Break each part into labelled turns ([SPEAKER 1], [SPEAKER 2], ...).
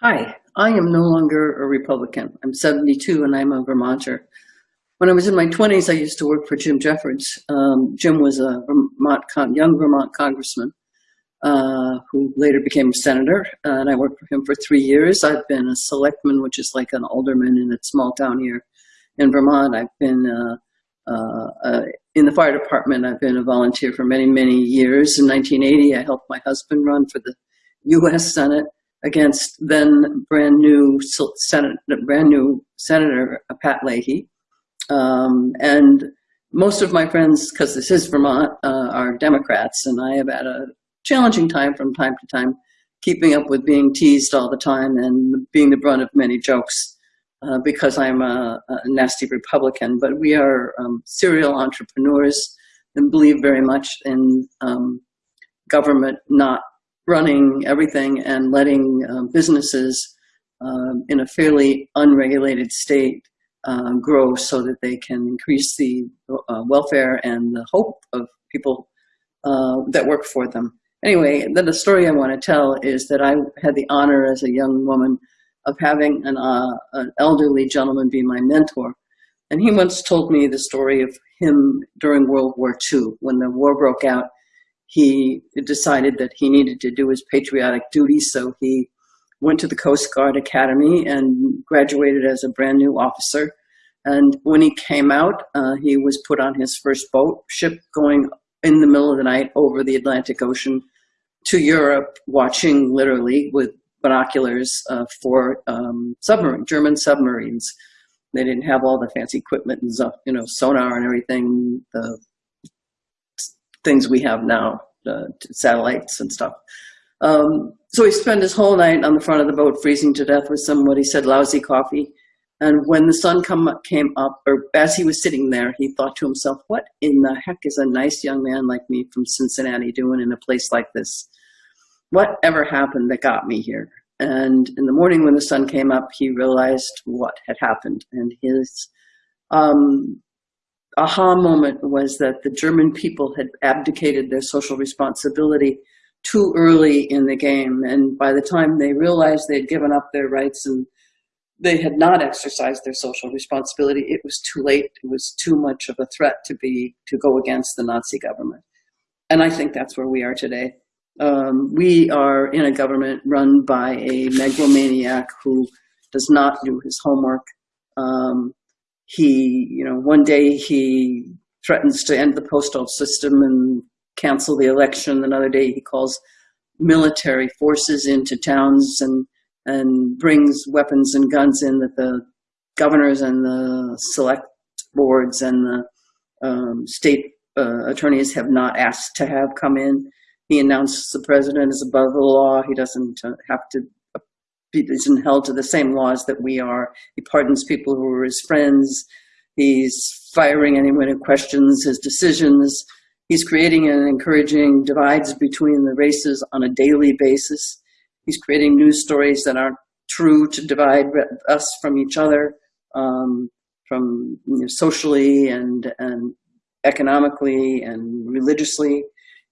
[SPEAKER 1] Hi, I am no longer a Republican. I'm 72 and I'm a Vermonter. When I was in my 20s, I used to work for Jim Jeffords. Um, Jim was a Vermont young Vermont congressman uh, who later became a senator, uh, and I worked for him for three years. I've been a selectman, which is like an alderman in a small town here in Vermont. I've been uh, uh, uh in the fire department. I've been a volunteer for many, many years. In 1980, I helped my husband run for the U.S. Senate against then brand new Senate, brand new Senator Pat Leahy. Um, and most of my friends, because this is Vermont, uh, are Democrats, and I have had a challenging time from time to time keeping up with being teased all the time and being the brunt of many jokes uh, because I'm a, a, nasty Republican. But we are um, serial entrepreneurs and believe very much in um, government not running everything and letting uh, businesses um, in a fairly unregulated state uh, grow so that they can increase the uh, welfare and the hope of people uh, that work for them. Anyway, then the story I want to tell is that I had the honor as a young woman of having an, uh, an elderly gentleman be my mentor. And he once told me the story of him during World War II. When the war broke out, he decided that he needed to do his patriotic duty, so he went to the Coast Guard Academy and graduated as a brand new officer. And when he came out, uh, he was put on his first boat ship going in the middle of the night over the Atlantic Ocean to Europe, watching literally with binoculars uh, for um, submarine, German submarines. They didn't have all the fancy equipment and you know sonar and everything. The things we have now, satellites and stuff. Um, so he spent his whole night on the front of the boat, freezing to death with some, what he said, lousy coffee. And when the sun come, came up, or as he was sitting there, he thought to himself, what in the heck is a nice young man like me from Cincinnati doing in a place like this? Whatever happened that got me here? And in the morning when the sun came up, he realized what had happened. And his um, aha moment was that the German people had abdicated their social responsibility too early in the game. And by the time they realized they had given up their rights and they had not exercised their social responsibility, it was too late. It was too much of a threat to be to go against the Nazi government. And I think that's where we are today. Um, we are in a government run by a megalomaniac who does not do his homework. Um, he, you know, one day he threatens to end the postal system and cancel the election. Another day he calls military forces into towns and and brings weapons and guns in that the governors and the select boards and the um, state uh, attorneys have not asked to have come in. He announces the president is above the law. He doesn't uh, have to isn't held to the same laws that we are. He pardons people who are his friends. He's firing anyone who questions his decisions. He's creating and encouraging divides between the races on a daily basis. He's creating news stories that aren't true to divide us from each other, um, from you know, socially and, and economically and religiously.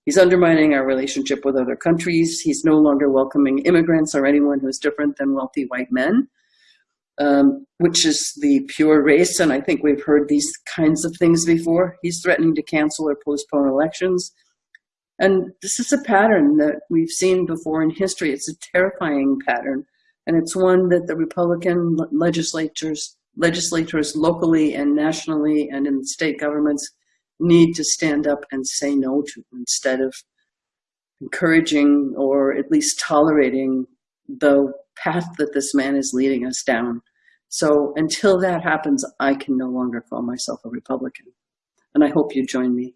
[SPEAKER 1] He's undermining our relationship with other countries. He's no longer welcoming immigrants or anyone who's different than wealthy white men, um, which is the pure race. And I think we've heard these kinds of things before. He's threatening to cancel or postpone elections. And this is a pattern that we've seen before in history. It's a terrifying pattern. And it's one that the Republican legislatures, legislators locally and nationally and in state governments need to stand up and say no to instead of encouraging or at least tolerating the path that this man is leading us down. So until that happens, I can no longer call myself a Republican. And I hope you join me.